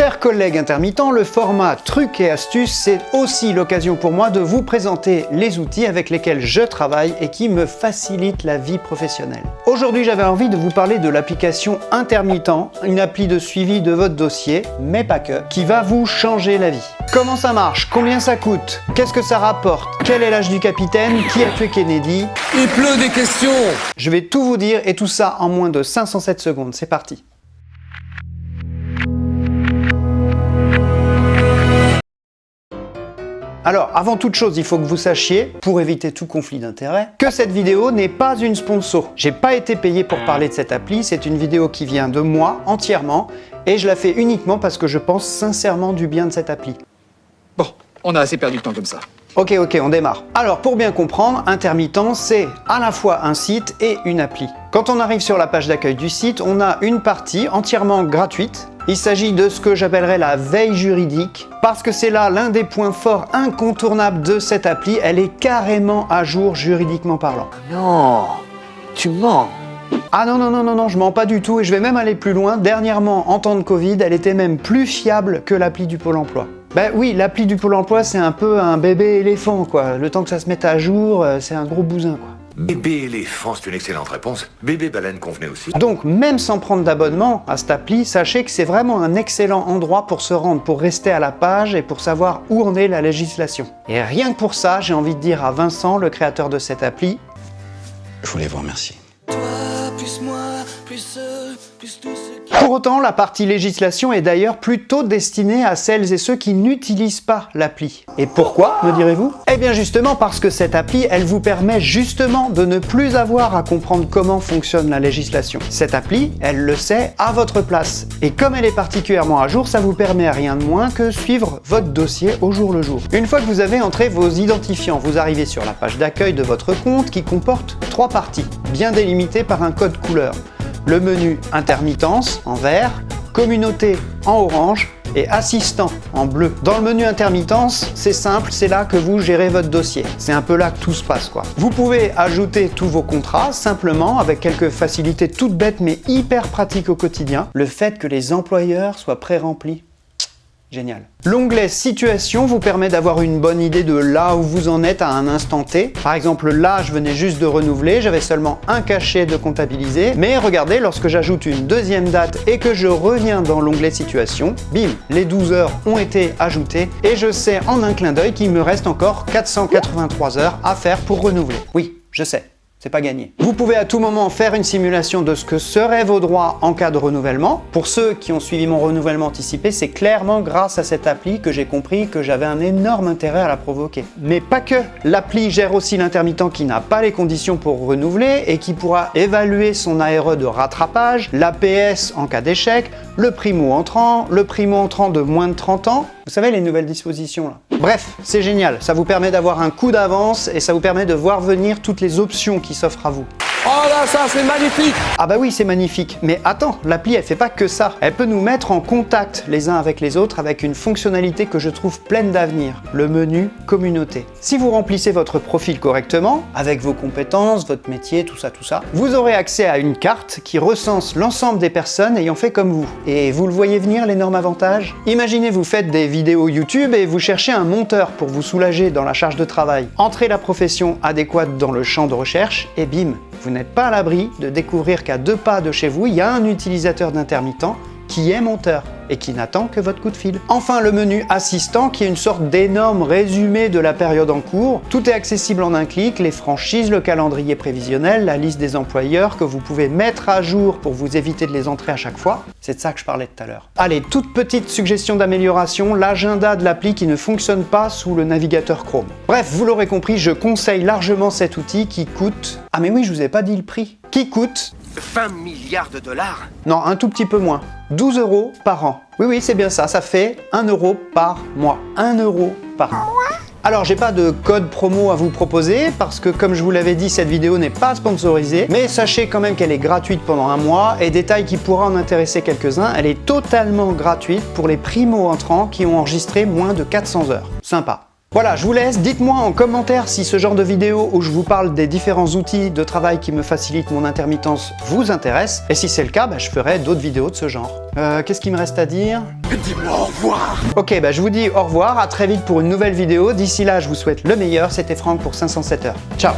Chers collègues intermittents, le format trucs et astuces, c'est aussi l'occasion pour moi de vous présenter les outils avec lesquels je travaille et qui me facilitent la vie professionnelle. Aujourd'hui, j'avais envie de vous parler de l'application Intermittent, une appli de suivi de votre dossier, mais pas que, qui va vous changer la vie. Comment ça marche? Combien ça coûte? Qu'est-ce que ça rapporte? Quel est l'âge du capitaine? Qui a tué Kennedy? Il pleut des questions. Je vais tout vous dire et tout ça en moins de 507 secondes. C'est parti Alors, avant toute chose, il faut que vous sachiez, pour éviter tout conflit d'intérêts, que cette vidéo n'est pas une sponsor. J'ai pas été payé pour parler de cette appli, c'est une vidéo qui vient de moi entièrement, et je la fais uniquement parce que je pense sincèrement du bien de cette appli. Bon, on a assez perdu de temps comme ça. Ok, ok, on démarre. Alors, pour bien comprendre, Intermittent, c'est à la fois un site et une appli. Quand on arrive sur la page d'accueil du site, on a une partie entièrement gratuite. Il s'agit de ce que j'appellerais la veille juridique, parce que c'est là l'un des points forts incontournables de cette appli. Elle est carrément à jour juridiquement parlant. Non, tu mens. Ah non, non, non, non, non, je mens pas du tout et je vais même aller plus loin. Dernièrement, en temps de Covid, elle était même plus fiable que l'appli du Pôle emploi. Ben oui, l'appli du Pôle emploi, c'est un peu un bébé éléphant, quoi. Le temps que ça se mette à jour, euh, c'est un gros bousin, quoi. Bébé éléphant, c'est une excellente réponse. Bébé baleine convenait aussi. Donc, même sans prendre d'abonnement à cette appli, sachez que c'est vraiment un excellent endroit pour se rendre, pour rester à la page et pour savoir où en est la législation. Et rien que pour ça, j'ai envie de dire à Vincent, le créateur de cette appli, Je voulais vous remercier. Pour autant, la partie législation est d'ailleurs plutôt destinée à celles et ceux qui n'utilisent pas l'appli. Et pourquoi, me direz-vous? Eh bien justement parce que cette appli, elle vous permet justement de ne plus avoir à comprendre comment fonctionne la législation. Cette appli, elle le sait à votre place. Et comme elle est particulièrement à jour, ça vous permet rien de moins que suivre votre dossier au jour le jour. Une fois que vous avez entré vos identifiants, vous arrivez sur la page d'accueil de votre compte qui comporte trois parties, bien délimitées par un code couleur le menu intermittence en vert, communauté en orange et assistant en bleu. Dans le menu intermittence, c'est simple, c'est là que vous gérez votre dossier. C'est un peu là que tout se passe quoi. Vous pouvez ajouter tous vos contrats simplement avec quelques facilités toutes bêtes mais hyper pratiques au quotidien. Le fait que les employeurs soient pré-remplis Génial. L'onglet Situation vous permet d'avoir une bonne idée de là où vous en êtes à un instant T. Par exemple, là, je venais juste de renouveler, j'avais seulement un cachet de comptabiliser. Mais regardez, lorsque j'ajoute une deuxième date et que je reviens dans l'onglet Situation, bim, les 12 heures ont été ajoutées et je sais en un clin d'œil qu'il me reste encore 483 heures à faire pour renouveler. Oui, je sais c'est pas gagné. Vous pouvez à tout moment faire une simulation de ce que seraient vos droits en cas de renouvellement. Pour ceux qui ont suivi mon renouvellement anticipé, c'est clairement grâce à cette appli que j'ai compris que j'avais un énorme intérêt à la provoquer. Mais pas que L'appli gère aussi l'intermittent qui n'a pas les conditions pour renouveler et qui pourra évaluer son ARE de rattrapage, l'APS en cas d'échec, le primo entrant, le primo entrant de moins de 30 ans, vous savez les nouvelles dispositions là. Bref, c'est génial, ça vous permet d'avoir un coup d'avance et ça vous permet de voir venir toutes les options qui s'offrent à vous. Oh là, ça c'est magnifique Ah bah oui, c'est magnifique. Mais attends, l'appli elle fait pas que ça. Elle peut nous mettre en contact les uns avec les autres avec une fonctionnalité que je trouve pleine d'avenir, le menu communauté. Si vous remplissez votre profil correctement, avec vos compétences, votre métier, tout ça, tout ça, vous aurez accès à une carte qui recense l'ensemble des personnes ayant fait comme vous. Et vous le voyez venir l'énorme avantage Imaginez vous faites des vidéos YouTube et vous cherchez un monteur pour vous soulager dans la charge de travail. Entrez la profession adéquate dans le champ de recherche et bim, n'êtes pas à l'abri de découvrir qu'à deux pas de chez vous, il y a un utilisateur d'intermittent qui est monteur et qui n'attend que votre coup de fil. Enfin, le menu assistant qui est une sorte d'énorme résumé de la période en cours. Tout est accessible en un clic, les franchises, le calendrier prévisionnel, la liste des employeurs que vous pouvez mettre à jour pour vous éviter de les entrer à chaque fois. C'est de ça que je parlais tout à l'heure. Allez, toute petite suggestion d'amélioration, l'agenda de l'appli qui ne fonctionne pas sous le navigateur Chrome. Bref, vous l'aurez compris, je conseille largement cet outil qui coûte... Ah mais oui, je vous ai pas dit le prix. Qui coûte 20 milliards de dollars non, un tout petit peu moins. 12 euros par an. Oui, oui, c'est bien ça. Ça fait 1 euro par mois. 1 euro par an. Alors, j'ai pas de code promo à vous proposer parce que, comme je vous l'avais dit, cette vidéo n'est pas sponsorisée. Mais sachez quand même qu'elle est gratuite pendant un mois et détail qui pourra en intéresser quelques-uns, elle est totalement gratuite pour les primo-entrants qui ont enregistré moins de 400 heures. Sympa. Voilà, je vous laisse. Dites-moi en commentaire si ce genre de vidéo où je vous parle des différents outils de travail qui me facilitent mon intermittence vous intéresse. Et si c'est le cas, bah, je ferai d'autres vidéos de ce genre. Euh, Qu'est-ce qu'il me reste à dire? Dis-moi au revoir Ok, bah, je vous dis au revoir, à très vite pour une nouvelle vidéo. D'ici là, je vous souhaite le meilleur. C'était Franck pour 507 heures. Ciao